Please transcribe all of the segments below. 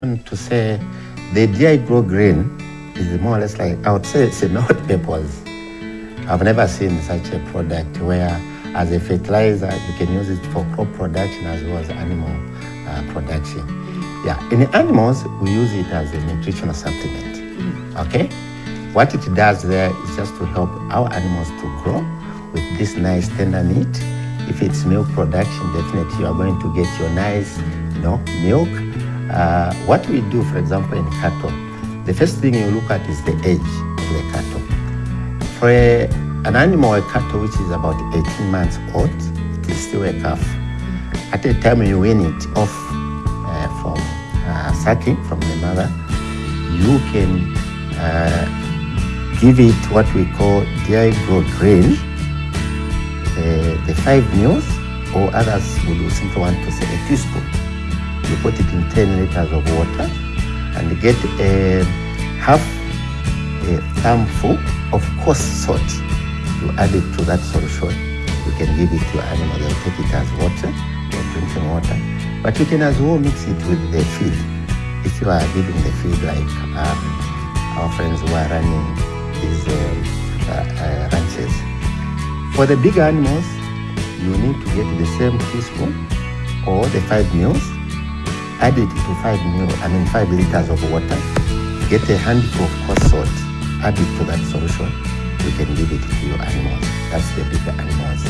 to say the DI Grow Green is more or less like, I would say it's a not purpose. I've never seen such a product where as a fertilizer, you can use it for crop production as well as animal uh, production. Yeah, in animals, we use it as a nutritional supplement. Okay? What it does there is just to help our animals to grow with this nice tender meat. If it's milk production, definitely you are going to get your nice, you know, milk uh, what we do, for example, in cattle, the first thing you look at is the age of the cattle. For a, an animal, a cattle which is about 18 months old, it is still a calf. At the time you wean it off uh, from uh, sucking from the mother, you can uh, give it what we call DI Grow Green, uh, the five meals, or others would simply want to say a teaspoon you put it in 10 liters of water and get a half a thumbful of coarse salt. You add it to that solution. You can give it to your animal. They'll take it as water or drinking water. But you can as well mix it with the feed. If you are giving the feed like um, our friends who are running these uh, uh, ranches. For the big animals, you need to get the same teaspoon or the five meals add it to five mil, I mean five liters of water, get a handful of coarse salt, add it to that solution, you can give it to your animals. That's the bigger animals.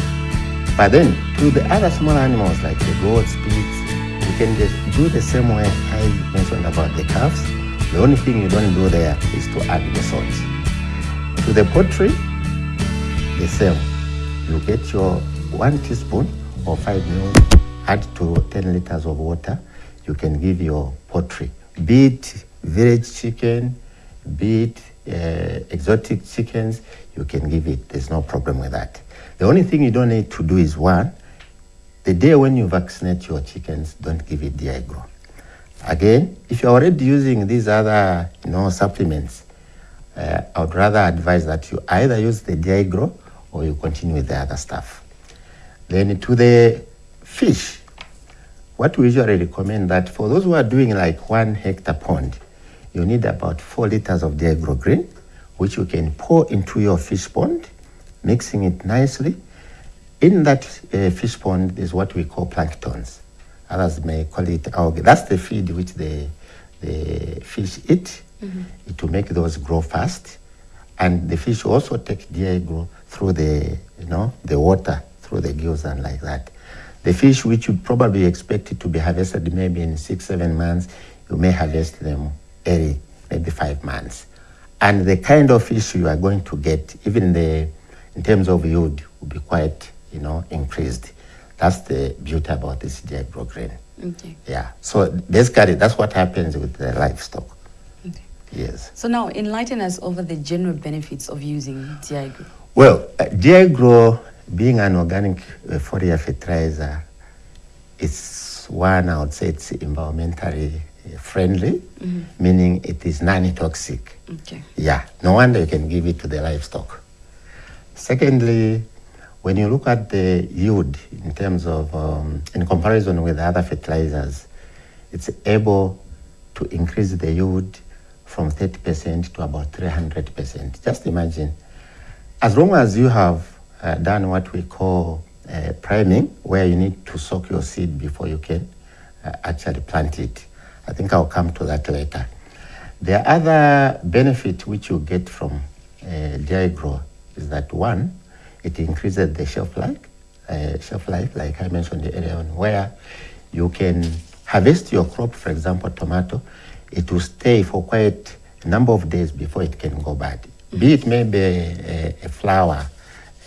But then to the other small animals like the goats, pigs, you can just do the same way I mentioned about the calves. The only thing you don't do there is to add the salt. To the poultry, the same. You get your one teaspoon or five mil, add to 10 liters of water, you can give your poultry, be it village chicken, be it uh, exotic chickens, you can give it. There's no problem with that. The only thing you don't need to do is one, the day when you vaccinate your chickens, don't give it DI Grow. Again, if you're already using these other you know, supplements, uh, I would rather advise that you either use the DI Grow or you continue with the other stuff. Then to the fish, what we usually recommend that for those who are doing like one hectare pond, you need about four liters of DI Grow Green, which you can pour into your fish pond, mixing it nicely. In that uh, fish pond is what we call planktons. Others may call it algae. That's the feed which the, the fish eat mm -hmm. to make those grow fast. And the fish also take DI Grow through the, you know, the water, through the gills and like that. The fish which you probably expected to be harvested maybe in six, seven months, you may harvest them early, maybe five months. And the kind of fish you are going to get, even the, in terms of yield, will be quite, you know, increased. That's the beauty about this Grow Green. Okay. Yeah. So basically, that's what happens with the livestock. Okay. Yes. So now, enlighten us over the general benefits of using DI Grow. Well, uh, DI Grow being an organic uh, fertilizer, it's one, I would say it's environmentally uh, friendly, mm -hmm. meaning it is non-toxic. Okay. Yeah, no wonder you can give it to the livestock. Secondly, when you look at the yield in terms of, um, in comparison with other fertilizers, it's able to increase the yield from 30% to about 300%. Just imagine, as long as you have uh, done what we call uh, priming, where you need to soak your seed before you can uh, actually plant it. I think I'll come to that later. The other benefit which you get from uh, DI Grow is that one, it increases the shelf life, uh, shelf life, like I mentioned earlier on, where you can harvest your crop, for example, tomato, it will stay for quite a number of days before it can go bad. Be it maybe a, a flower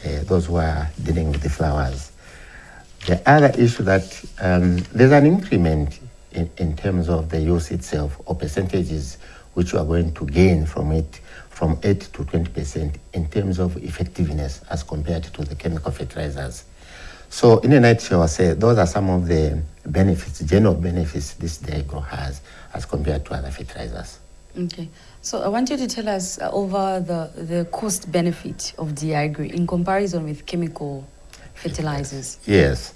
uh, those who are dealing with the flowers. The other issue that um, there's an increment in, in terms of the use itself or percentages which you are going to gain from it from 8 to 20% in terms of effectiveness as compared to the chemical fertilizers. So in a nutshell, I say those are some of the benefits, general benefits this DI Grow has as compared to other fertilizers. Okay. So I want you to tell us uh, over the, the cost benefit of DI Grow in comparison with chemical fertilizers. Yes.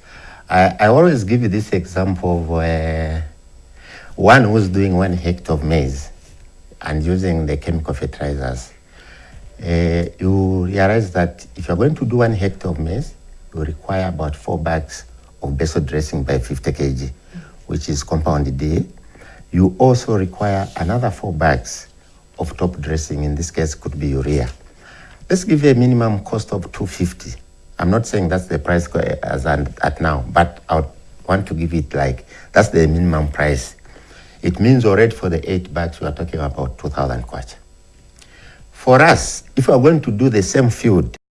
I, I always give you this example of uh, one who's doing one hectare of maize and using the chemical fertilizers, uh, you realize that if you're going to do one hectare of maize, you require about four bags of basal dressing by 50 kg, which is compound D. You also require another four bags of top dressing, in this case could be urea. Let's give you a minimum cost of 250. I'm not saying that's the price eh, as at now, but I want to give it like, that's the minimum price. It means already for the eight bags, we are talking about 2,000 kwacha. For us, if we are going to do the same field